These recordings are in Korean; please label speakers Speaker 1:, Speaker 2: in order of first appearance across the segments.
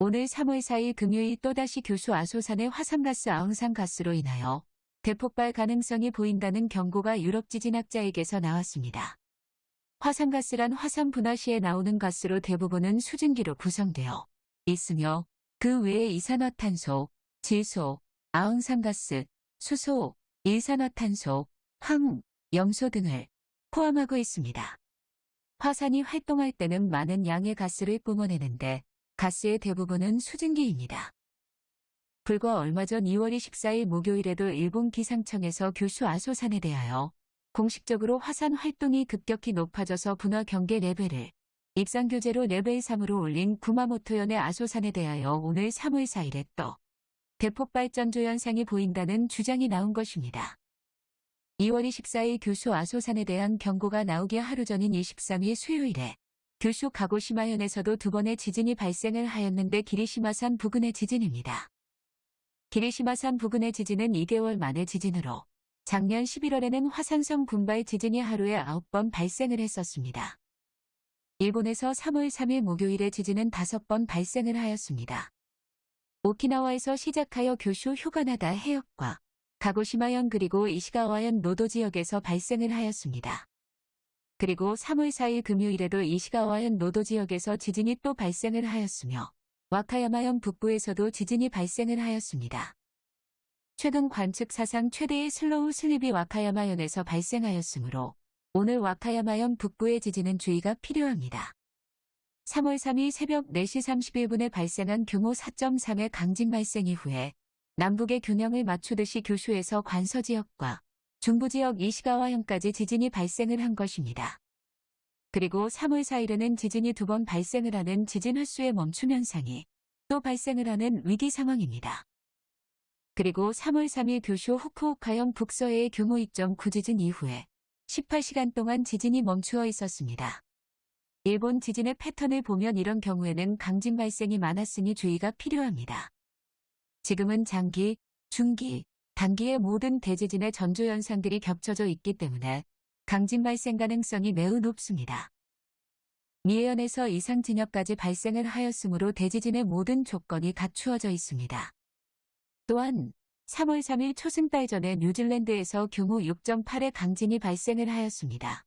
Speaker 1: 오늘 3월 4일 금요일 또다시 교수 아소산의 화산가스 아웅산가스로 인하여 대폭발 가능성이 보인다는 경고가 유럽 지진학자에게서 나왔습니다. 화산가스란 화산 분화 시에 나오는 가스로 대부분은 수증기로 구성되어 있으며 그 외에 이산화탄소, 질소, 아웅산가스, 수소, 일산화탄소, 황, 염소 등을 포함하고 있습니다. 화산이 활동할 때는 많은 양의 가스를 뿜어내는데 가스의 대부분은 수증기입니다. 불과 얼마 전 2월 24일 목요일에도 일본 기상청에서 규슈 아소산에 대하여 공식적으로 화산 활동이 급격히 높아져서 분화 경계 레벨을 입산 규제로 레벨 3으로 올린 구마모토현의 아소산에 대하여 오늘 3월 4일에 또 대폭발 전조 현상이 보인다는 주장이 나온 것입니다. 2월 24일 교수 아소산에 대한 경고가 나오기 하루 전인 23일 수요일에 교수 가고시마현에서도 두 번의 지진이 발생을 하였는데 기리시마산 부근의 지진입니다. 기리시마산 부근의 지진은 2개월 만의 지진으로 작년 11월에는 화산성 군발 지진이 하루에 9번 발생을 했었습니다. 일본에서 3월 3일 목요일에 지진은 5번 발생을 하였습니다. 오키나와에서 시작하여 교슈 휴가나다 해역과 가고시마현 그리고 이시가와현 노토 지역에서 발생을 하였습니다. 그리고 3월 4일 금요일에도 이시가와현 노토 지역에서 지진이 또 발생을 하였으며 와카야마현 북부에서도 지진이 발생을 하였습니다. 최근 관측 사상 최대의 slow slip이 와카야마현에서 발생하였으므로 오늘 와카야마현 북부의 지진은 주의가 필요합니다. 3월 3일 새벽 4시 31분에 발생한 규모 4.3의 강진 발생 이후에 남북의 균형을 맞추듯이 교수에서 관서지역과 중부지역 이시가와현까지 지진이 발생을 한 것입니다. 그리고 3월 4일에는 지진이 두 번 발생을 하는 지진 횟수의 멈춤 현상이 또 발생을 하는 위기 상황입니다. 그리고 3월 3일 교슈 후쿠오카현 북서해의 규모 2.9 지진 이후에 18시간 동안 지진이 멈추어 있었습니다. 일본 지진의 패턴을 보면 이런 경우에는 강진 발생이 많았으니 주의가 필요합니다. 지금은 장기, 중기, 단기의 모든 대지진의 전조 현상들이 겹쳐져 있기 때문에 강진 발생 가능성이 매우 높습니다. 미해현에서 이상 진역까지 발생을 하였으므로 대지진의 모든 조건이 갖추어져 있습니다. 또한 3월 3일 초승달 전에 뉴질랜드에서 규모 6.8의 강진이 발생을 하였습니다.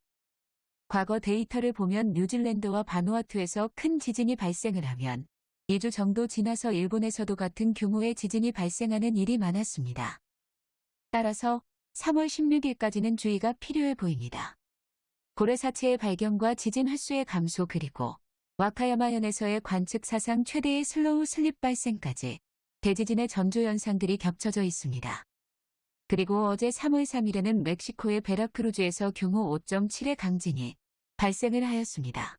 Speaker 1: 과거 데이터를 보면 뉴질랜드와 바누아투에서 큰 지진이 발생을 하면 2주 정도 지나서 일본에서도 같은 규모의 지진이 발생하는 일이 많았습니다. 따라서 3월 16일까지는 주의가 필요해 보입니다. 고래 사체의 발견과 지진 횟수의 감소 그리고 와카야마현에서의 관측 사상 최대의 slow slip 발생까지 대지진의 전조 현상들이 겹쳐져 있습니다. 그리고 어제 3월 3일에는 멕시코의 베라크루즈에서 규모 5.7의 강진이 발생을 하였습니다.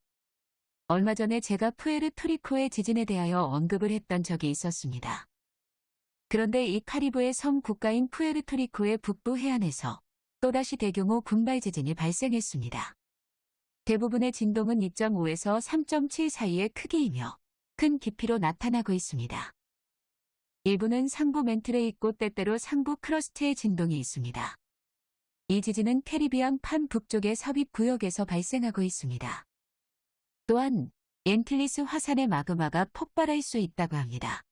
Speaker 1: 얼마 전에 제가 푸에르토리코의 지진에 대하여 언급을 했던 적이 있었습니다. 그런데 이 카리브의 섬 국가인 푸에르토리코의 북부 해안에서 또다시 대규모 군발 지진이 발생했습니다. 대부분의 진동은 2.5에서 3.7 사이의 크기이며 큰 깊이로 나타나고 있습니다. 일부는 상부 맨틀에 있고 때때로 상부 crust의 진동이 있습니다. 이 지진은 캐리비안 판 북쪽의 삽입 구역에서 발생하고 있습니다. 또한 앤틸리스 화산의 마그마가 폭발할 수 있다고 합니다.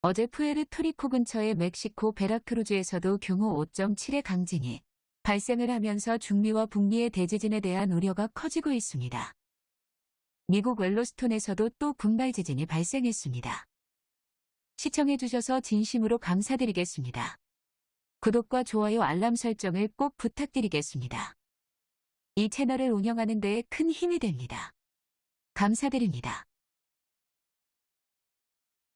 Speaker 1: 어제 푸에르토리코 근처의 멕시코 베라크루즈에서도 규모 5.7의 강진이 발생을 하면서 중미와 북미의 대지진에 대한 우려가 커지고 있습니다. 미국 옐로스톤에서도 또 군발 지진이 발생했습니다. 시청해주셔서 진심으로 감사드리겠습니다. 구독과 좋아요 알람 설정을 꼭 부탁드리겠습니다. 이 채널을 운영하는 데에 큰 힘이 됩니다. 감사드립니다.